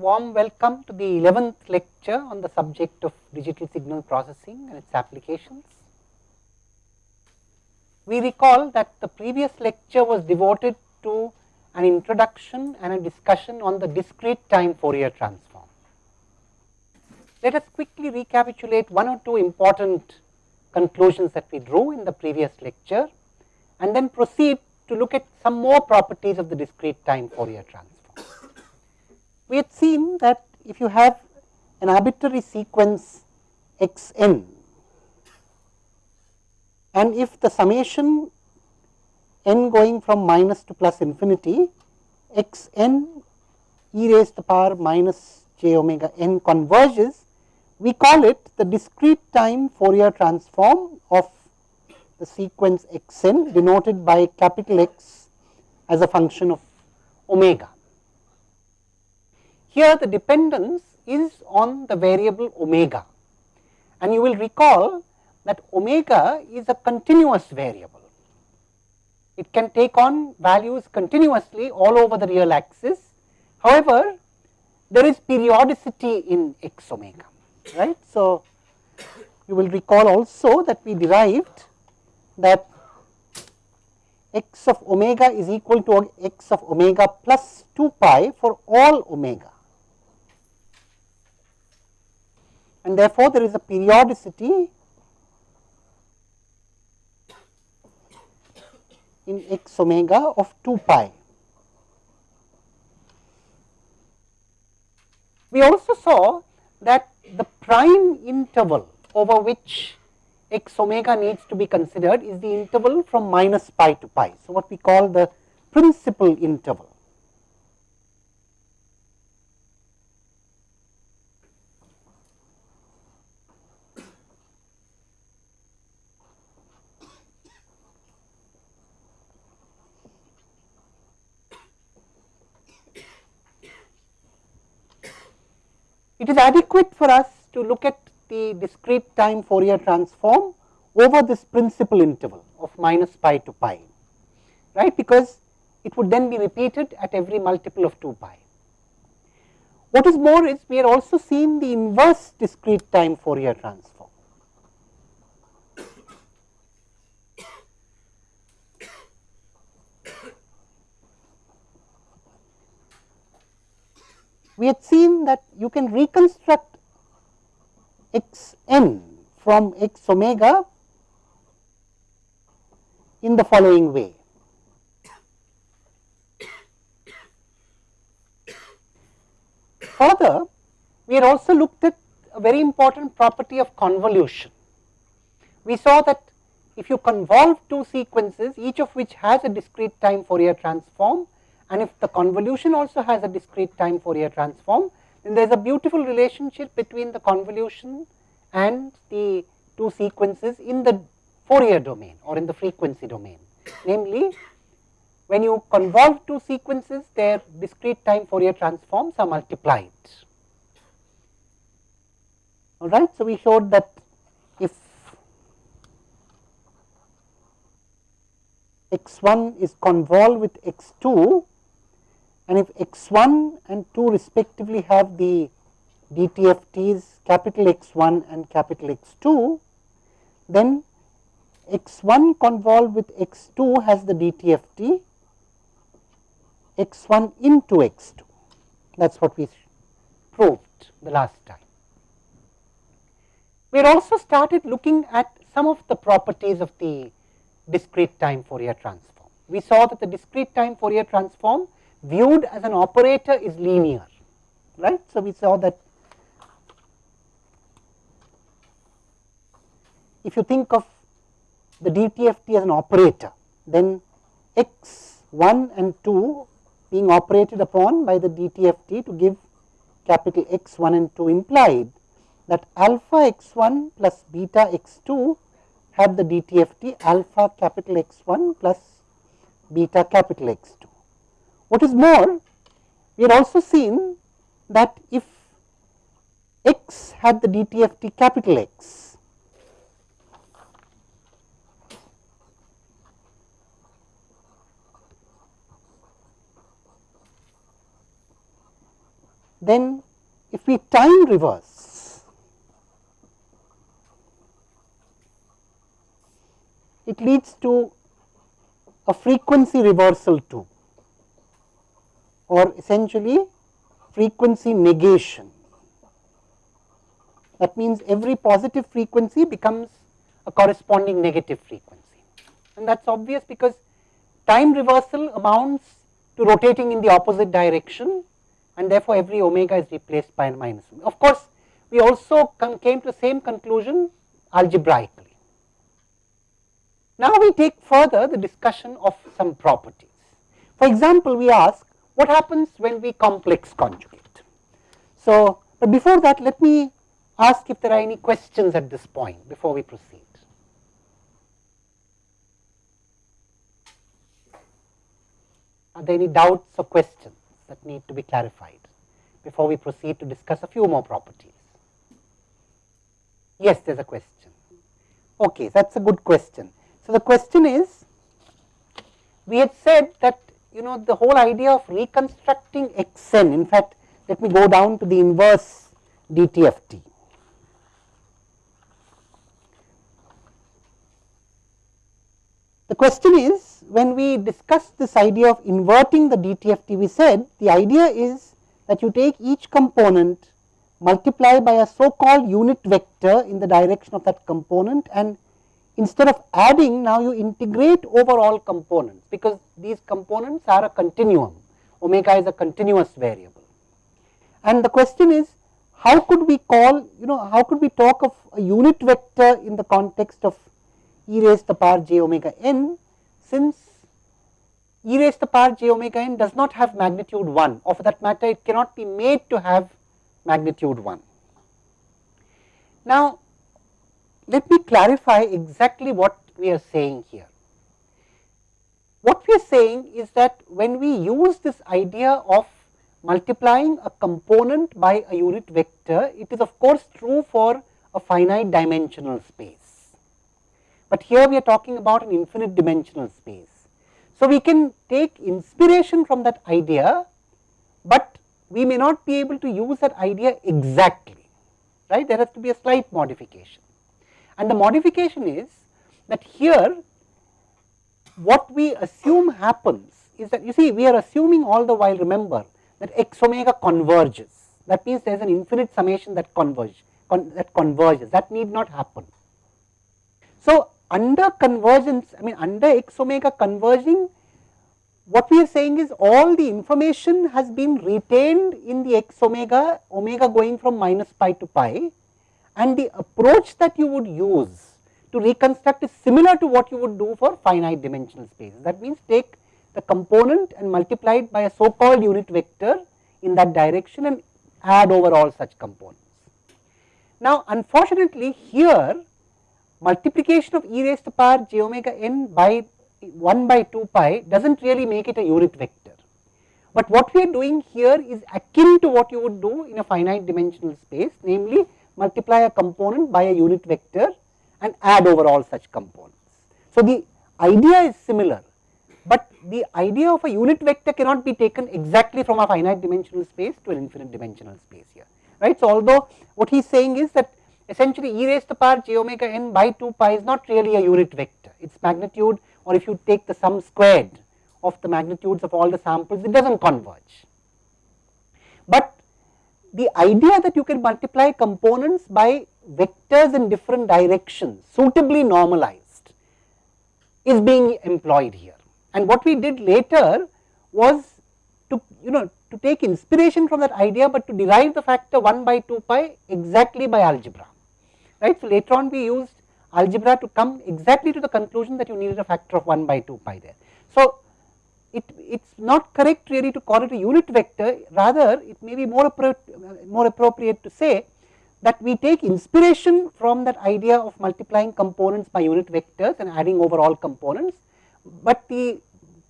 Warm welcome to the 11th lecture on the subject of digital signal processing and its applications. We recall that the previous lecture was devoted to an introduction and a discussion on the discrete time Fourier transform. Let us quickly recapitulate one or two important conclusions that we drew in the previous lecture and then proceed to look at some more properties of the discrete time Fourier transform. We had seen that if you have an arbitrary sequence x n and if the summation n going from minus to plus infinity x n e raised to the power minus j omega n converges we call it the discrete time Fourier transform of the sequence x n denoted by capital X as a function of omega. Here the dependence is on the variable omega and you will recall that omega is a continuous variable. It can take on values continuously all over the real axis. However, there is periodicity in x omega right. So, you will recall also that we derived that x of omega is equal to x of omega plus 2 pi for all omega. And therefore, there is a periodicity in x omega of 2 pi. We also saw that the prime interval over which x omega needs to be considered is the interval from minus pi to pi. So, what we call the principal interval. It is adequate for us to look at the discrete time Fourier transform over this principal interval of minus pi to pi, right, because it would then be repeated at every multiple of 2 pi. What is more is we are also seeing the inverse discrete time Fourier transform. We had seen that you can reconstruct x n from x omega in the following way. Further, we had also looked at a very important property of convolution. We saw that if you convolve two sequences, each of which has a discrete time Fourier transform, and if the convolution also has a discrete time Fourier transform, then there is a beautiful relationship between the convolution and the two sequences in the Fourier domain or in the frequency domain. Namely, when you convolve two sequences, their discrete time Fourier transforms are multiplied. All right. So, we showed that if x 1 is convolved with x 2, and if x 1 and 2 respectively have the DTFTs capital X 1 and capital X 2, then x 1 convolved with x 2 has the DTFT x 1 into x 2. That is what we proved the last time. We had also started looking at some of the properties of the discrete time Fourier transform. We saw that the discrete time Fourier transform viewed as an operator is linear, right. So, we saw that if you think of the DTFT as an operator, then x 1 and 2 being operated upon by the DTFT to give capital X 1 and 2 implied that alpha x 1 plus beta x 2 have the DTFT alpha capital X 1 plus beta capital X 2. What is more, we had also seen that if x had the DTFT capital X, then if we time reverse, it leads to a frequency reversal too or essentially frequency negation. That means every positive frequency becomes a corresponding negative frequency and that is obvious because time reversal amounts to rotating in the opposite direction and therefore every omega is replaced by a minus. Of course, we also came to the same conclusion algebraically. Now we take further the discussion of some properties. For example, we ask what happens when we complex conjugate. So, but before that let me ask if there are any questions at this point before we proceed. Are there any doubts or questions that need to be clarified before we proceed to discuss a few more properties? Yes, there is a question. Okay, that is a good question. So, the question is, we had said that know the whole idea of reconstructing xn, in fact, let me go down to the inverse DTFT. The question is when we discussed this idea of inverting the DTFT, we said the idea is that you take each component multiply by a so called unit vector in the direction of that component and instead of adding now you integrate over all components because these components are a continuum. Omega is a continuous variable. And the question is how could we call you know how could we talk of a unit vector in the context of e raised to the power j omega n since e raised to the power j omega n does not have magnitude 1 or for that matter it cannot be made to have magnitude 1. Now, let me clarify exactly what we are saying here. What we are saying is that when we use this idea of multiplying a component by a unit vector, it is of course true for a finite dimensional space but here we are talking about an infinite dimensional space. So, we can take inspiration from that idea, but we may not be able to use that idea exactly, right. There has to be a slight modification. And the modification is that here what we assume happens is that you see we are assuming all the while remember that x omega converges. That means there is an infinite summation that converge con, that converges that need not happen. So, under convergence, I mean under x omega converging, what we are saying is all the information has been retained in the x omega, omega going from minus pi to pi and the approach that you would use to reconstruct is similar to what you would do for finite dimensional space. That means take the component and multiply it by a so called unit vector in that direction and add over all such components. Now, unfortunately, here multiplication of e raised to power j omega n by 1 by 2 pi does not really make it a unit vector. But what we are doing here is akin to what you would do in a finite dimensional space namely multiply a component by a unit vector and add over all such components. So, the idea is similar, but the idea of a unit vector cannot be taken exactly from a finite dimensional space to an infinite dimensional space here right. So, although what he is saying is that essentially e raised to the power j omega n by 2 pi is not really a unit vector. Its magnitude or if you take the sum squared of the magnitudes of all the samples, it does not converge. But the idea that you can multiply components by vectors in different directions suitably normalized is being employed here. And what we did later was to you know to take inspiration from that idea, but to derive the factor 1 by 2 pi exactly by algebra right. So, later on we used algebra to come exactly to the conclusion that you needed a factor of 1 by 2 pi there. So, it is not correct really to call it a unit vector rather it may be more, more appropriate to say that we take inspiration from that idea of multiplying components by unit vectors and adding over all components, but the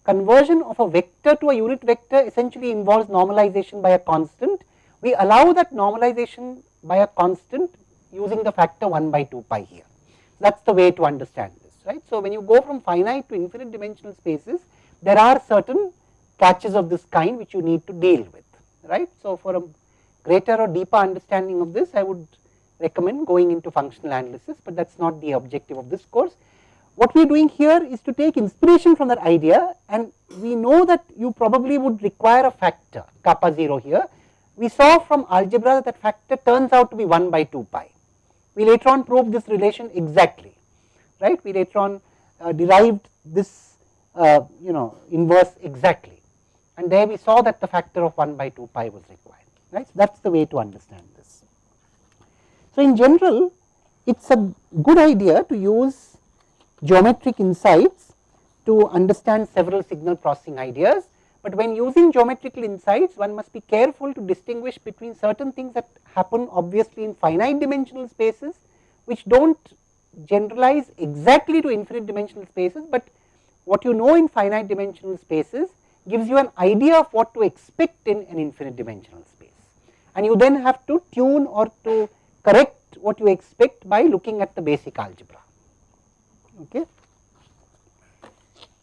conversion of a vector to a unit vector essentially involves normalization by a constant. We allow that normalization by a constant using the factor 1 by 2 pi here. That is the way to understand this, right. So, when you go from finite to infinite dimensional spaces, there are certain catches of this kind which you need to deal with, right. So, for a greater or deeper understanding of this, I would recommend going into functional analysis, but that is not the objective of this course. What we are doing here is to take inspiration from that idea and we know that you probably would require a factor kappa 0 here. We saw from algebra that, that factor turns out to be 1 by 2 pi. We later on proved this relation exactly, right. We later on uh, derived this uh, you know inverse exactly and there we saw that the factor of 1 by 2 pi was required, right. So, that is the way to understand this. So, in general it is a good idea to use geometric insights to understand several signal processing ideas, but when using geometrical insights one must be careful to distinguish between certain things that happen obviously in finite dimensional spaces which do not generalize exactly to infinite dimensional spaces, but what you know in finite dimensional spaces gives you an idea of what to expect in an infinite dimensional space. And you then have to tune or to correct what you expect by looking at the basic algebra. Okay.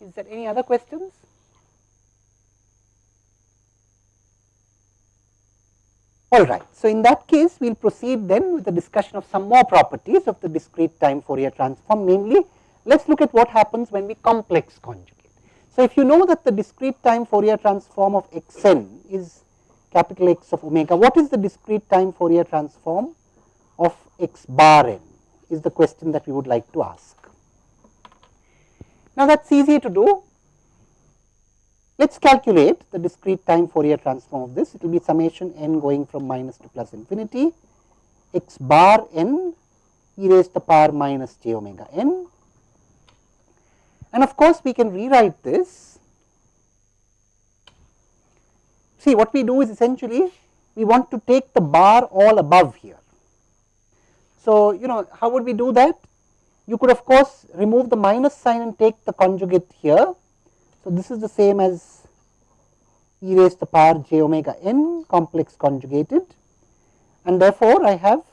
Is there any other questions? All right. So, in that case we will proceed then with the discussion of some more properties of the discrete time Fourier transform namely let us look at what happens when we complex conjugate. So, if you know that the discrete time Fourier transform of x n is capital X of omega, what is the discrete time Fourier transform of x bar n is the question that we would like to ask. Now, that is easy to do. Let us calculate the discrete time Fourier transform of this. It will be summation n going from minus to plus infinity x bar n e raised to the power minus j omega n. And of course, we can rewrite this. See what we do is essentially we want to take the bar all above here. So, you know how would we do that? You could of course remove the minus sign and take the conjugate here. So, this is the same as e raised to the power j omega n complex conjugated and therefore, I have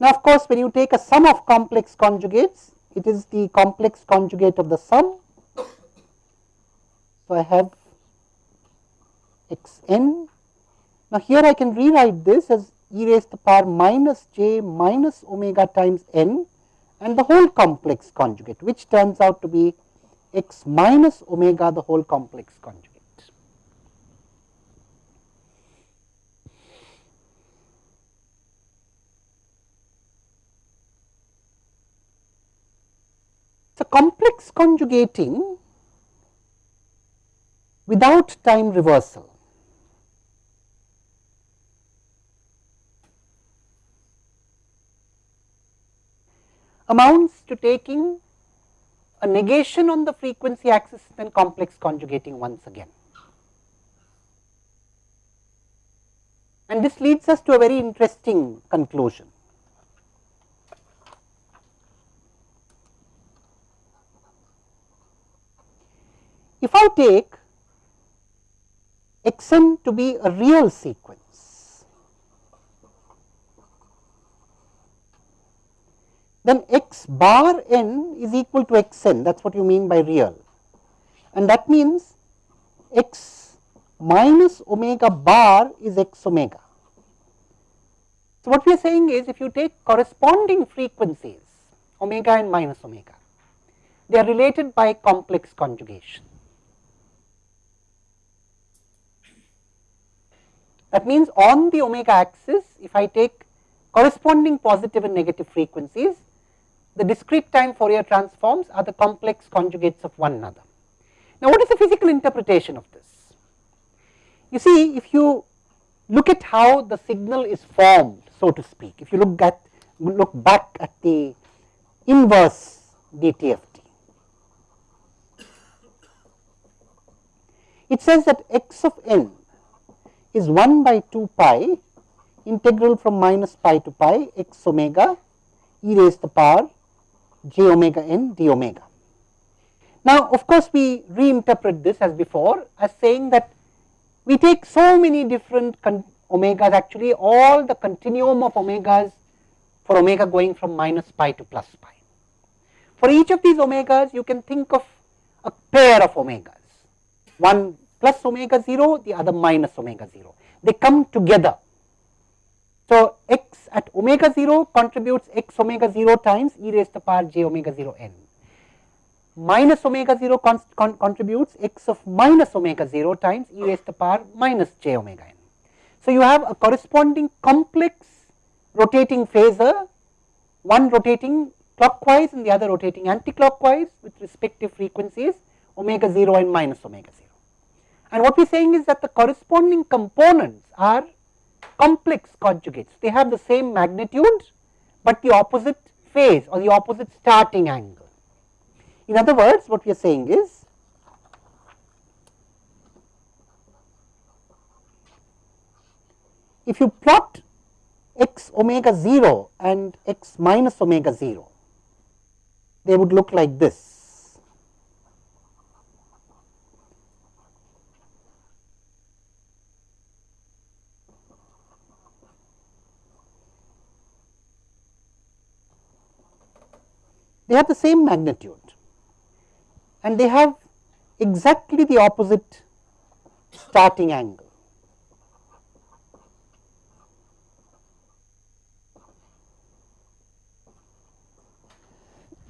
Now, of course, when you take a sum of complex conjugates, it is the complex conjugate of the sum. So, I have x n. Now, here I can rewrite this as e raised to the power minus j minus omega times n and the whole complex conjugate, which turns out to be x minus omega the whole complex conjugate. So, complex conjugating without time reversal amounts to taking a negation on the frequency axis and complex conjugating once again. And this leads us to a very interesting conclusion. If I take x n to be a real sequence, then x bar n is equal to x n that is what you mean by real and that means x minus omega bar is x omega. So, what we are saying is if you take corresponding frequencies omega and minus omega, they are related by complex conjugation. That means, on the omega axis if I take corresponding positive and negative frequencies, the discrete time Fourier transforms are the complex conjugates of one another. Now, what is the physical interpretation of this? You see if you look at how the signal is formed so to speak, if you look at look back at the inverse DTFT. It says that x of n is 1 by 2 pi integral from minus pi to pi x omega e raised to the power j omega n d omega. Now, of course, we reinterpret this as before as saying that we take so many different omegas actually all the continuum of omegas for omega going from minus pi to plus pi. For each of these omegas you can think of a pair of omegas, one plus omega 0, the other minus omega 0. They come together. So, x at omega 0 contributes x omega 0 times e raised to the power j omega 0 n. Minus omega 0 con con contributes x of minus omega 0 times e raised to the power minus j omega n. So, you have a corresponding complex rotating phasor, one rotating clockwise and the other rotating anticlockwise with respective frequencies omega 0 and minus omega 0. And what we are saying is that the corresponding components are complex conjugates. They have the same magnitude, but the opposite phase or the opposite starting angle. In other words, what we are saying is if you plot x omega 0 and x minus omega 0, they would look like this. They have the same magnitude and they have exactly the opposite starting angle.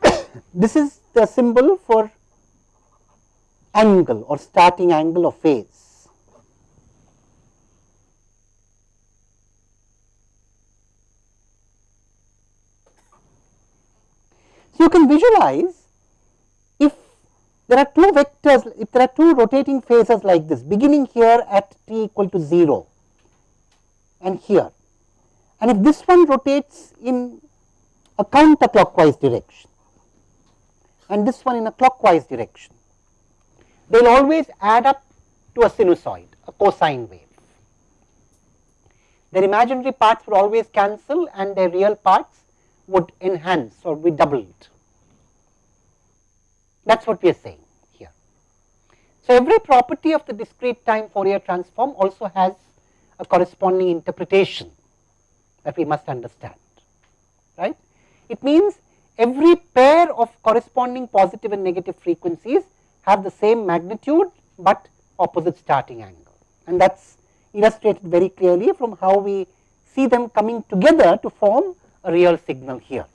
this is the symbol for angle or starting angle of phase. You can visualize if there are two vectors, if there are two rotating phasors like this beginning here at t equal to 0 and here and if this one rotates in a counterclockwise direction and this one in a clockwise direction, they will always add up to a sinusoid, a cosine wave. Their imaginary parts would always cancel and their real parts would enhance or be doubled. That is what we are saying here. So, every property of the discrete time Fourier transform also has a corresponding interpretation that we must understand, right. It means every pair of corresponding positive and negative frequencies have the same magnitude, but opposite starting angle and that is illustrated very clearly from how we see them coming together to form a real signal here.